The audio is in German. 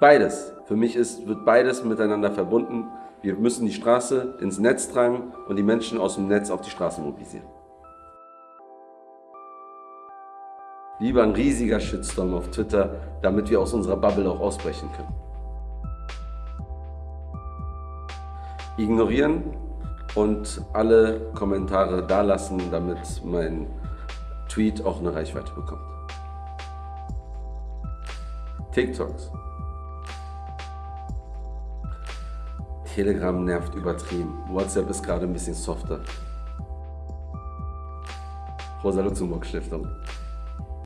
Beides. Für mich ist, wird beides miteinander verbunden. Wir müssen die Straße ins Netz tragen und die Menschen aus dem Netz auf die Straße mobilisieren. Lieber ein riesiger Shitstorm auf Twitter, damit wir aus unserer Bubble auch ausbrechen können. Ignorieren und alle Kommentare da lassen, damit mein Tweet auch eine Reichweite bekommt. TikToks. Telegram nervt übertrieben. WhatsApp ist gerade ein bisschen softer. Rosa Luxemburg Stiftung.